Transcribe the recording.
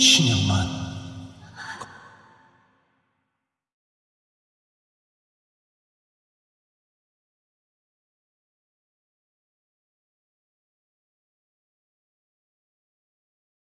신형만.